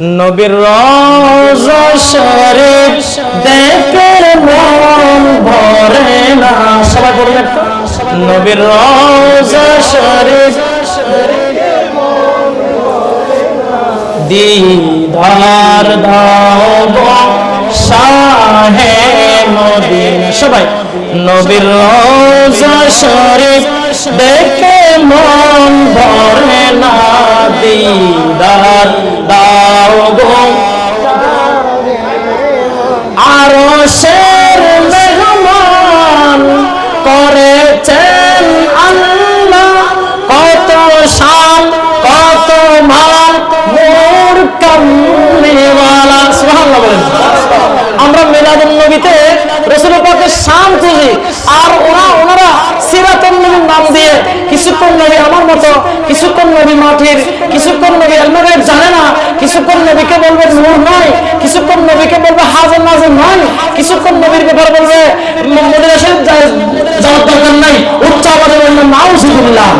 নবীর শরীফ দেখে মন ভরে না। সবাই একটা নবীর শরীফ দিদার দাও শাহে মদিনা সবাই, নবীর শরীফ দেখে মন ভরে না। দিদার শান আর ওরা ওনারা সিরাতুন নবীর নাম দিয়ে কিছুক্ষণ নবী আমার মতো, কিছুক্ষণ নবী মাটির, কিছুক্ষণ নবী এলমেরের জানে না, কিছুক্ষণ নবীকে বলবে নূর নয় কিছুক্ষণ নবীকে বলবে হাজার নাজর নয় কিছুক্ষণ নবীর ব্যাপারে বলবে যাওয়ার দরকার নাই, উচ্চ আবাদে বলবে নাউজুবিল্লাহ।